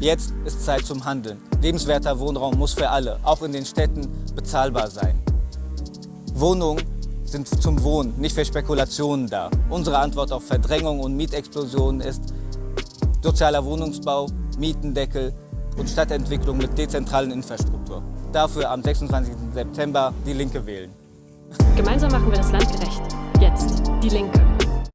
Jetzt ist Zeit zum Handeln. Lebenswerter Wohnraum muss für alle, auch in den Städten, bezahlbar sein. Wohnungen sind zum Wohnen, nicht für Spekulationen da. Unsere Antwort auf Verdrängung und Mietexplosionen ist sozialer Wohnungsbau, Mietendeckel und Stadtentwicklung mit dezentralen Infrastruktur. Dafür am 26. September die Linke wählen. Gemeinsam machen wir das Land gerecht. Jetzt die Linke.